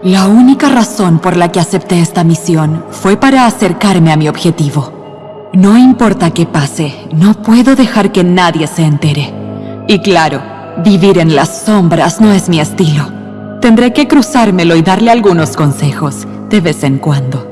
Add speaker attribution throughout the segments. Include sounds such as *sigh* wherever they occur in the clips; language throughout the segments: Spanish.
Speaker 1: La única razón por la que acepté esta misión fue para acercarme a mi objetivo. No importa qué pase, no puedo dejar que nadie se entere. Y claro, vivir en las sombras no es mi estilo. Tendré que cruzármelo y darle algunos consejos, de vez en cuando.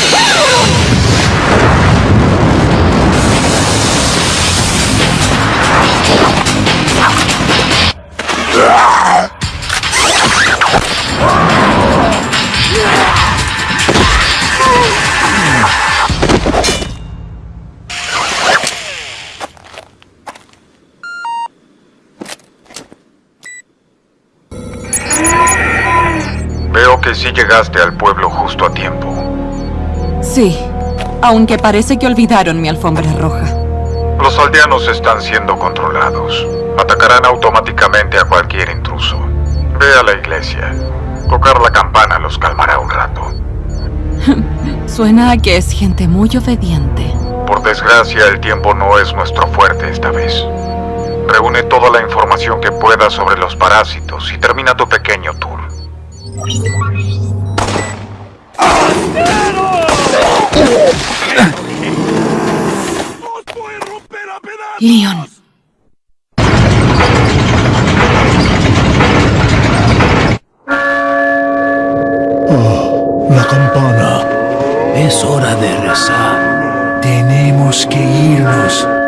Speaker 2: que sí llegaste al pueblo justo a tiempo.
Speaker 1: Sí, aunque parece que olvidaron mi alfombra roja.
Speaker 2: Los aldeanos están siendo controlados. Atacarán automáticamente a cualquier intruso. Ve a la iglesia. Tocar la campana los calmará un rato. *laughs*
Speaker 1: Suena a que es gente muy obediente.
Speaker 2: Por desgracia, el tiempo no es nuestro fuerte esta vez. Reúne toda la información que puedas sobre los parásitos y termina tu pequeño tour.
Speaker 1: Leon.
Speaker 3: La campana. Es hora de rezar. Tenemos que irnos.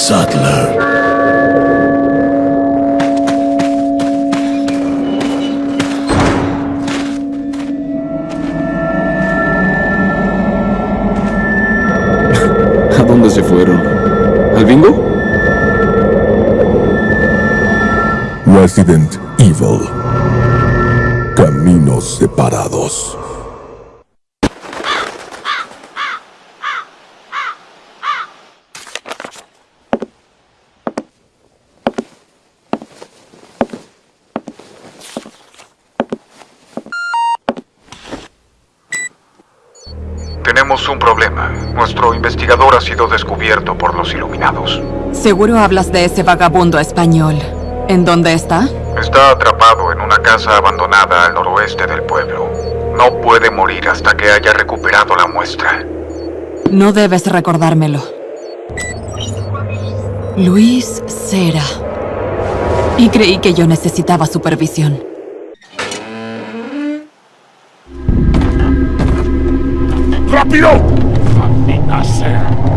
Speaker 3: Sattler. *laughs*
Speaker 4: ¿A dónde se fueron? ¿Al bingo?
Speaker 3: Resident Evil. Caminos separados.
Speaker 2: Tenemos un problema. Nuestro investigador ha sido descubierto por los iluminados.
Speaker 1: Seguro hablas de ese vagabundo español. ¿En dónde está?
Speaker 2: Está atrapado en una casa abandonada al noroeste del pueblo. No puede morir hasta que haya recuperado la muestra.
Speaker 1: No debes recordármelo. Luis Cera. Y creí que yo necesitaba supervisión.
Speaker 5: ¡Rápido! Maldita sea.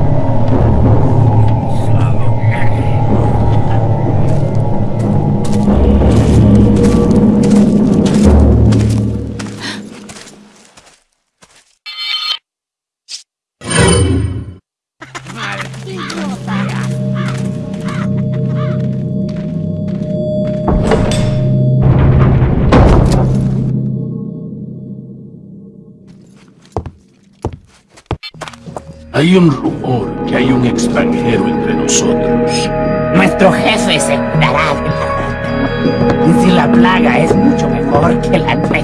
Speaker 5: Hay un rumor que hay un extranjero entre nosotros.
Speaker 6: Nuestro jefe se curará de la... Y si la plaga es mucho mejor que la nuestra.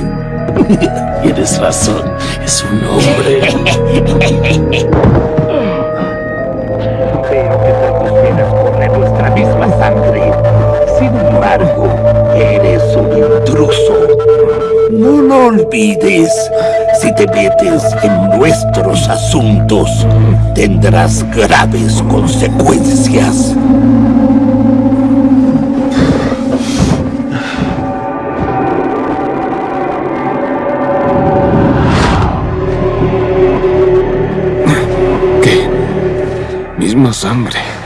Speaker 6: *laughs*
Speaker 5: Tienes razón, es un hombre. Veo que por tus venas corre nuestra misma sangre. Sin embargo, Eres un intruso. No lo olvides. Si te metes en nuestros asuntos, tendrás graves consecuencias. ¿Qué? Misma sangre.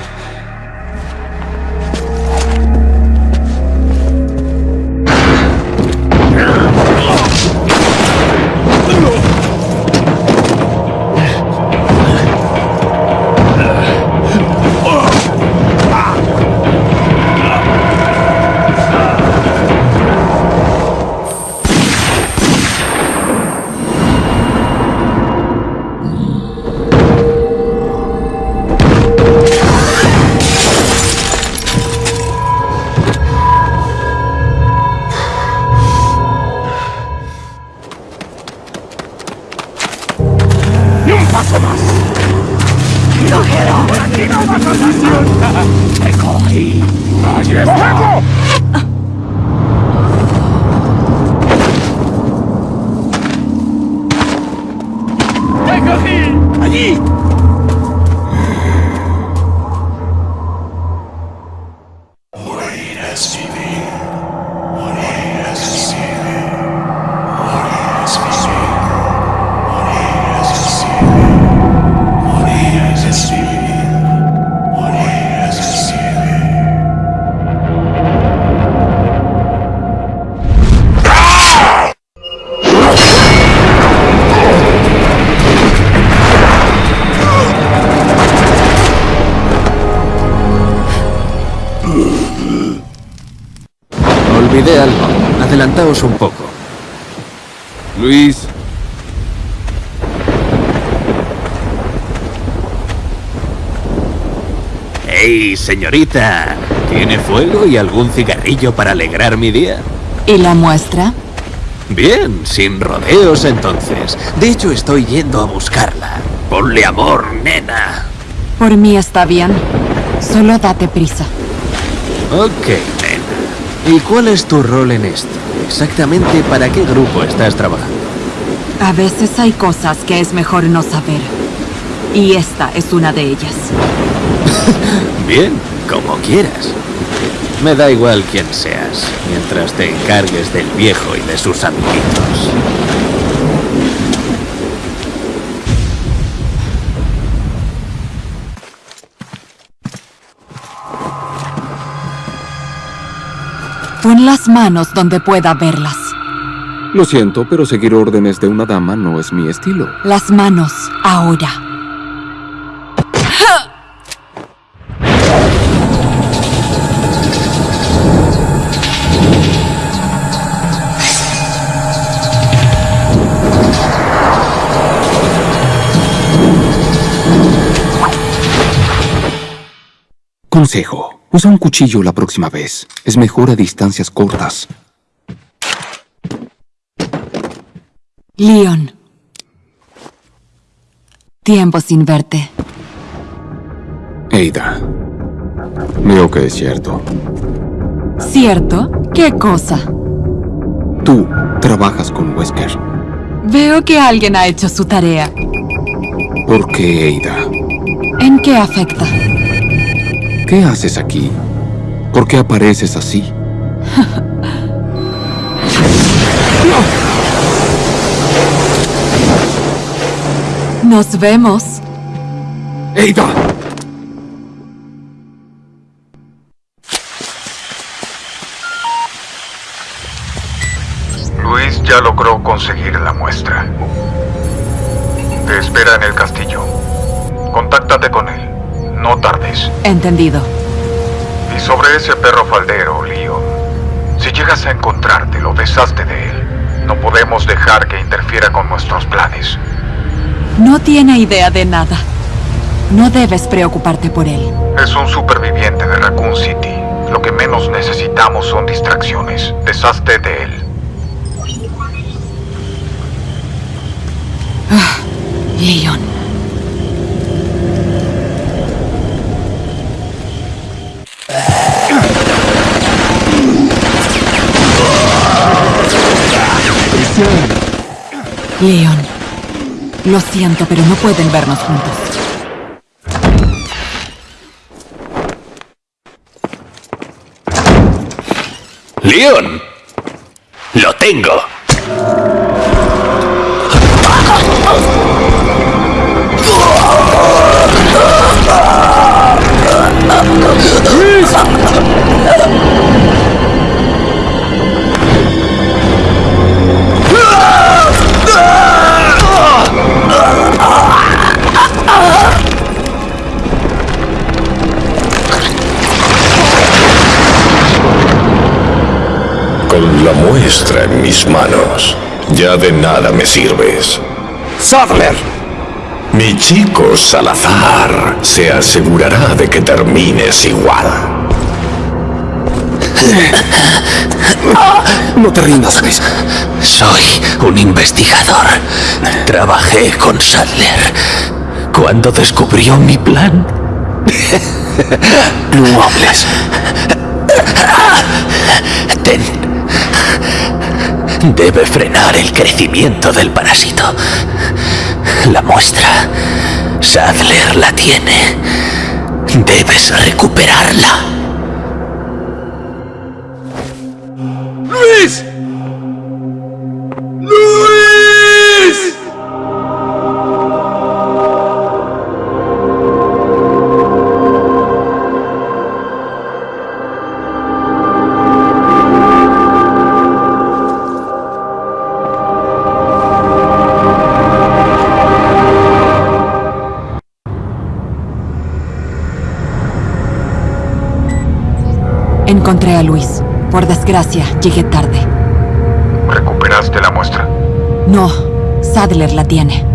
Speaker 5: Más! ¡Viajero! ¡Aquí no vas a! ¡Te cogí! ¡Allí está!
Speaker 3: Adelantaos un poco.
Speaker 4: Luis,
Speaker 3: ¡Ey, señorita! ¿Tiene fuego y algún cigarrillo para alegrar mi día?
Speaker 1: ¿Y la muestra?
Speaker 3: Bien, sin rodeos entonces. De hecho, estoy yendo a buscarla. Ponle amor, nena.
Speaker 1: Por mí está bien. Solo date prisa.
Speaker 3: Ok, nena. ¿Y cuál es tu rol en esto? Exactamente para qué grupo estás trabajando.
Speaker 1: A veces hay cosas que es mejor no saber. Y esta es una de ellas. *laughs*
Speaker 3: Bien, como quieras. Me da igual quién seas, mientras te encargues del viejo y de sus amiguitos.
Speaker 1: Pon las manos donde pueda verlas.
Speaker 4: lo siento, pero seguir órdenes de una dama no es mi estilo.
Speaker 1: Las manos, ahora.
Speaker 4: Consejo. Usa un cuchillo la próxima vez. Es mejor a distancias cortas.
Speaker 1: Leon. Tiempo sin verte.
Speaker 4: Ada. Veo que es cierto.
Speaker 1: ¿Cierto? ¿Qué cosa?
Speaker 4: Tú trabajas con Wesker.
Speaker 1: Veo que alguien ha hecho su tarea.
Speaker 4: ¿Por qué, Ada?
Speaker 1: ¿En qué afecta?
Speaker 4: ¿Qué haces aquí? ¿Por qué apareces así? *laughs*
Speaker 1: Nos vemos.
Speaker 4: ¡Ada!
Speaker 2: Luis ya logró conseguir la muestra. Te espera en el castillo. Contáctate con él. No tardes.
Speaker 1: Entendido.
Speaker 2: Y sobre ese perro faldero, Leon, si llegas a encontrarte, lo deshazte de él. No podemos dejar que interfiera con nuestros planes.
Speaker 1: No tiene idea de nada. No debes preocuparte por él.
Speaker 2: Es un superviviente de Raccoon City. Lo que menos necesitamos son distracciones. Deshazte de él.
Speaker 1: Leon. Leon. Lo siento, pero no pueden vernos juntos.
Speaker 3: ¡Leon! ¡Lo tengo!
Speaker 7: Mis manos, ya de nada me sirves.
Speaker 5: ¡Sadler!
Speaker 7: Mi chico Salazar se asegurará de que termines igual. *laughs*
Speaker 4: No te rindas, Luis.
Speaker 3: Soy un investigador. Trabajé con Sadler cuando descubrió mi plan. *laughs*
Speaker 4: No hables.
Speaker 3: Ten. Debe frenar el crecimiento del parásito. La muestra. Sadler la tiene. Debes recuperarla.
Speaker 5: ¡Luis!
Speaker 1: Encontré a Luis. Por desgracia, llegué tarde.
Speaker 2: ¿Recuperaste la muestra?
Speaker 1: No, Sadler la tiene.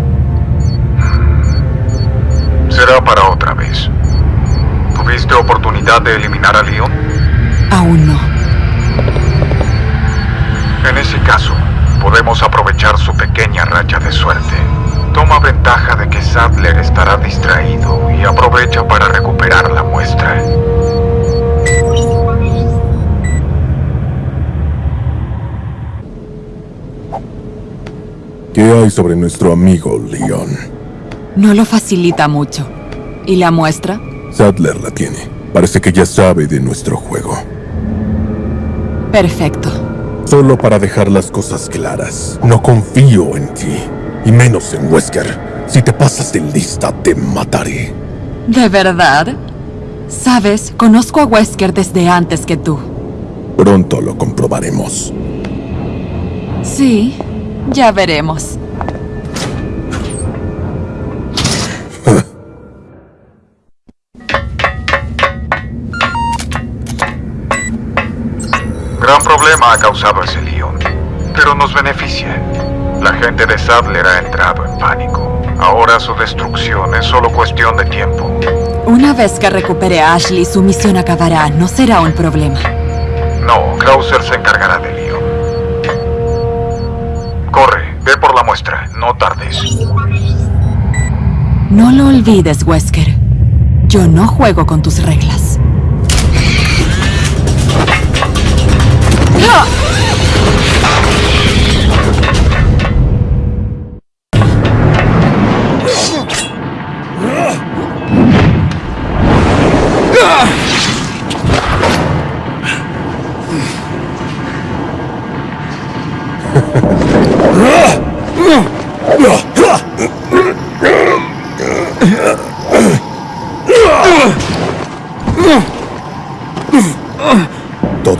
Speaker 2: Será para otra vez. ¿Tuviste oportunidad de eliminar a Leon?
Speaker 1: Aún no.
Speaker 2: En ese caso, podemos aprovechar su pequeña racha de suerte. Toma ventaja de que Sadler estará distraído y aprovecha para recuperar la muestra.
Speaker 8: ¿Qué hay sobre nuestro amigo Leon?
Speaker 1: No lo facilita mucho. ¿Y la muestra?
Speaker 8: Sadler la tiene. Parece que ya sabe de nuestro juego.
Speaker 1: Perfecto.
Speaker 8: Solo para dejar las cosas claras, no confío en ti. Y menos en Wesker. Si te pasas de lista, te mataré.
Speaker 1: ¿De verdad? Sabes, conozco a Wesker desde antes que tú.
Speaker 8: Pronto lo comprobaremos.
Speaker 1: Sí, ya veremos.
Speaker 2: Gran problema ha causado ese Leon, pero nos beneficia. La gente de Sadler ha entrado en pánico. Ahora su destrucción es solo cuestión de tiempo.
Speaker 1: Una vez que recupere a Ashley, su misión acabará. No será un problema.
Speaker 2: No, Krauser se encargará de Leon. Ve por la muestra, no tardes.
Speaker 1: No lo olvides, Wesker. Yo no juego con tus reglas. ¡Ah!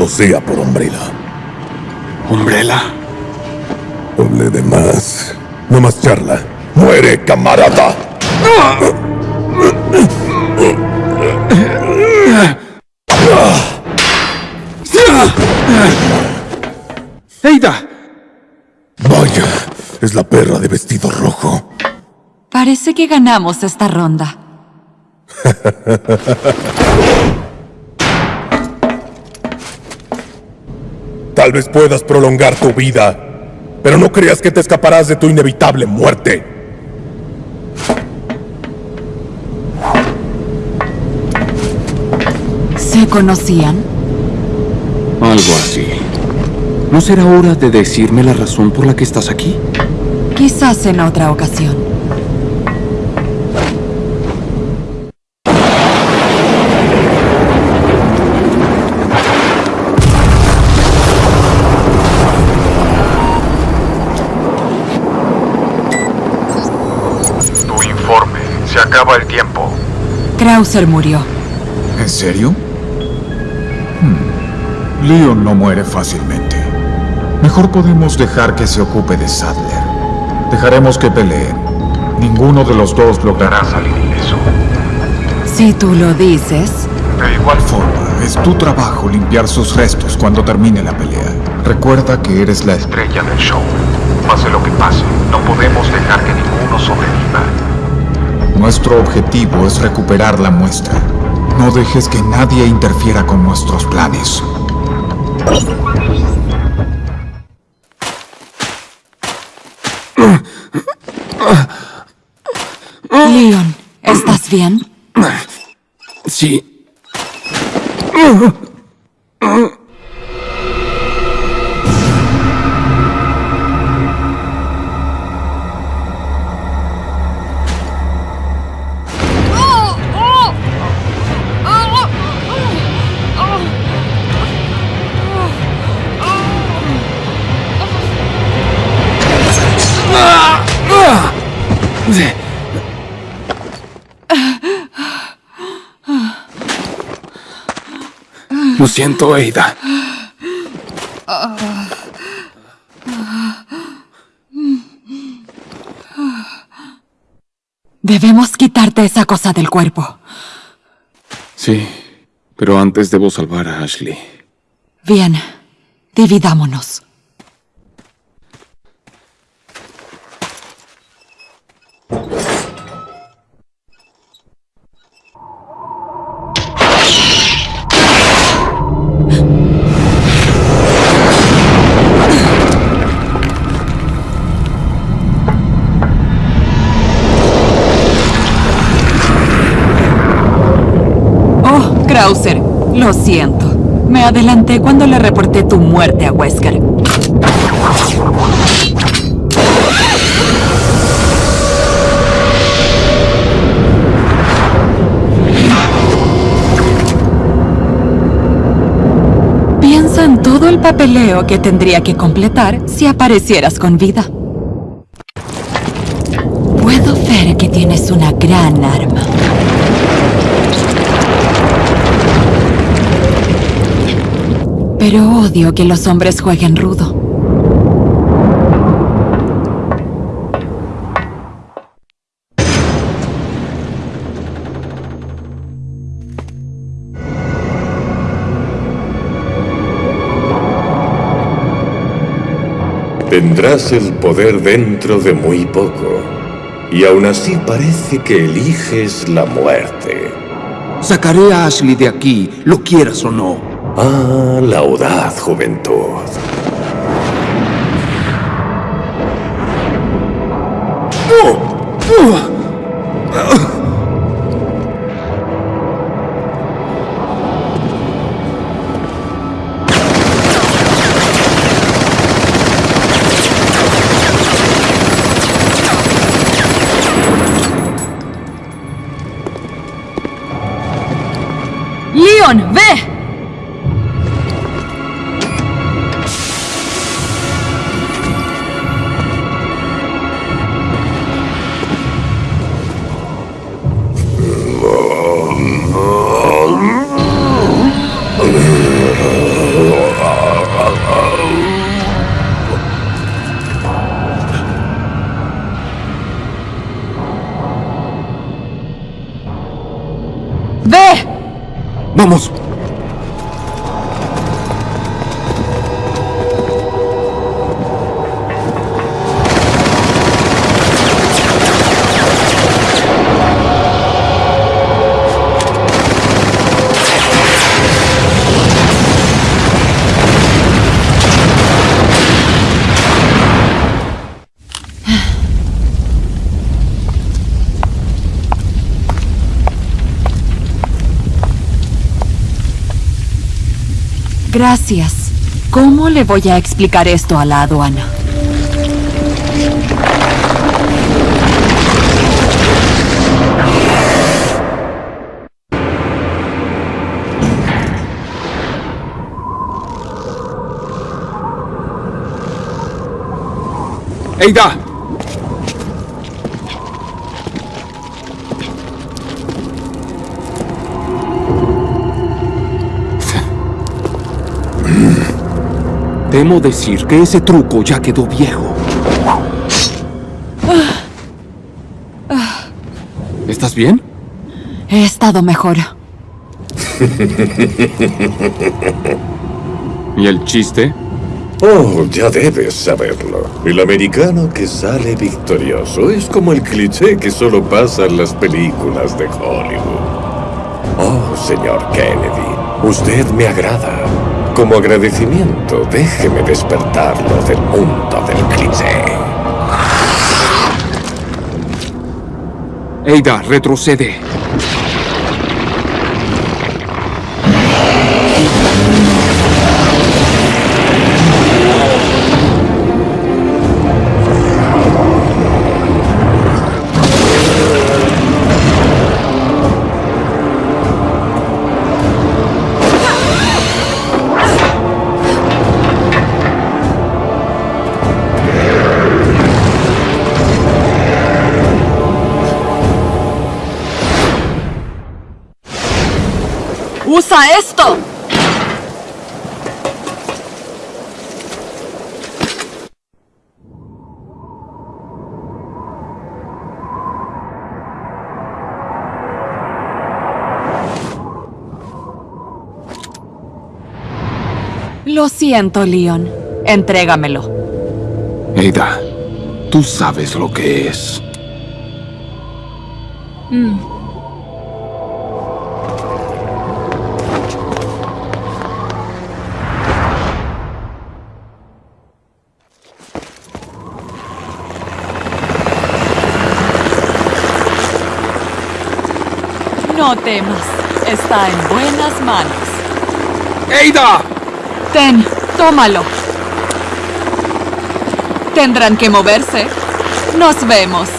Speaker 8: Sea por Umbrella.
Speaker 4: ¿Umbrella?
Speaker 8: Doble de más. No más charla. ¡Muere, camarada!
Speaker 4: ¡Eida!
Speaker 8: Vaya, es la perra de vestido rojo.
Speaker 1: Parece que ganamos esta ronda. *laughs*
Speaker 8: Tal vez puedas prolongar tu vida, pero no creas que te escaparás de tu inevitable muerte.
Speaker 1: ¿Se conocían?
Speaker 4: Algo así. ¿No será hora de decirme la razón por la que estás aquí?
Speaker 1: Quizás en otra ocasión.
Speaker 2: Se acaba el tiempo.
Speaker 1: Krauser murió.
Speaker 4: ¿En serio?
Speaker 9: Leon no muere fácilmente. Mejor podemos dejar que se ocupe de Sadler. Dejaremos que peleen. Ninguno de los dos logrará salir ileso.
Speaker 1: Si tú lo dices,
Speaker 9: De igual forma, es tu trabajo limpiar sus restos cuando termine la pelea. Recuerda que eres la
Speaker 2: Estrella del show. Pase lo que pase, no podemos dejar que ninguno sobreviva.
Speaker 9: Nuestro objetivo es recuperar la muestra. No dejes que nadie interfiera con nuestros planes.
Speaker 1: Leon, ¿estás bien?
Speaker 4: Sí. Siento, Ada.
Speaker 1: Debemos quitarte esa cosa del cuerpo.
Speaker 4: Sí, pero antes debo salvar a Ashley.
Speaker 1: Bien, dividámonos. Krauser, lo siento. Me adelanté cuando le reporté tu muerte a Wesker. Piensa en todo el papeleo que tendría que completar si aparecieras con vida. Puedo ver que tienes una gran arma. Pero odio que los hombres jueguen rudo.
Speaker 7: Tendrás el poder dentro de muy poco. Y aún así parece que eliges la muerte.
Speaker 10: Sacaré a Ashley de aquí, lo quieras o no.
Speaker 7: Ah, la audaz juventud.
Speaker 10: Vamos.
Speaker 1: Gracias. ¿Cómo le voy a explicar esto a la aduana?
Speaker 4: Temo decir que ese truco ya quedó viejo. ¿Estás bien?
Speaker 1: He estado mejor.
Speaker 4: ¿Y el chiste?
Speaker 7: Oh, ya debes saberlo. El americano que sale victorioso es como el cliché que solo pasa en las películas de Hollywood. Oh, señor Kennedy, usted me agrada. Como agradecimiento, déjeme despertarlo del mundo del cliché.
Speaker 4: Eida, retrocede.
Speaker 1: ¡Usa esto! Lo siento, Leon. Entrégamelo.
Speaker 4: Eida, tú sabes lo que es.
Speaker 1: Mm. No temas, está en buenas manos.
Speaker 4: ¡Eida!
Speaker 1: Ten, tómalo. Tendrán que moverse. Nos vemos.